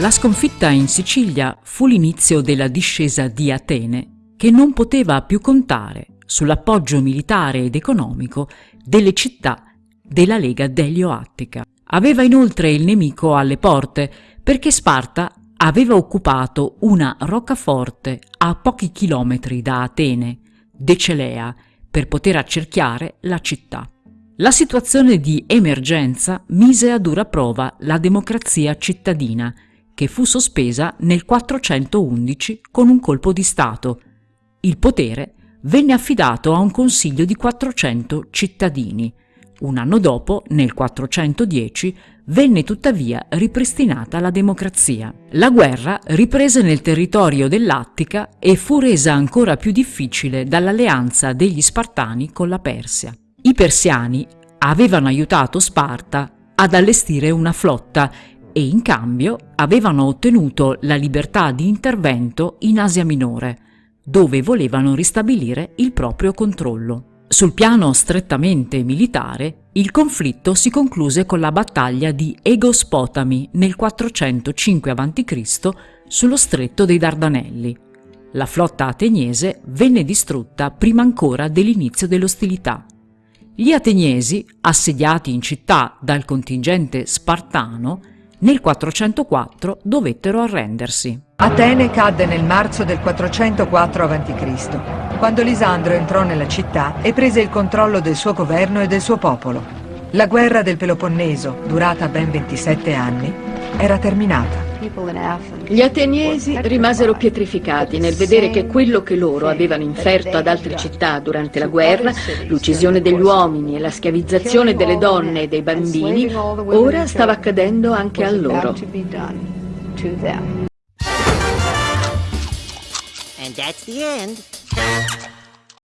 La sconfitta in Sicilia fu l'inizio della discesa di Atene, che non poteva più contare sull'appoggio militare ed economico delle città della Lega Delio-Attica. Aveva inoltre il nemico alle porte perché Sparta aveva occupato una roccaforte a pochi chilometri da Atene, Decelea, per poter accerchiare la città. La situazione di emergenza mise a dura prova la democrazia cittadina, che fu sospesa nel 411 con un colpo di Stato. Il potere venne affidato a un consiglio di 400 cittadini. Un anno dopo, nel 410, venne tuttavia ripristinata la democrazia. La guerra riprese nel territorio dell'Attica e fu resa ancora più difficile dall'alleanza degli Spartani con la Persia. I persiani avevano aiutato Sparta ad allestire una flotta e in cambio avevano ottenuto la libertà di intervento in Asia Minore, dove volevano ristabilire il proprio controllo. Sul piano strettamente militare, il conflitto si concluse con la battaglia di Egospotami nel 405 a.C. sullo stretto dei Dardanelli. La flotta ateniese venne distrutta prima ancora dell'inizio delle ostilità. Gli ateniesi, assediati in città dal contingente spartano, nel 404 dovettero arrendersi. Atene cadde nel marzo del 404 a.C., quando Lisandro entrò nella città e prese il controllo del suo governo e del suo popolo. La guerra del Peloponneso, durata ben 27 anni, era terminata. Gli ateniesi rimasero pietrificati nel vedere che quello che loro avevano inferto ad altre città durante la guerra, l'uccisione degli uomini e la schiavizzazione delle donne e dei bambini, ora stava accadendo anche a loro. And that's the end.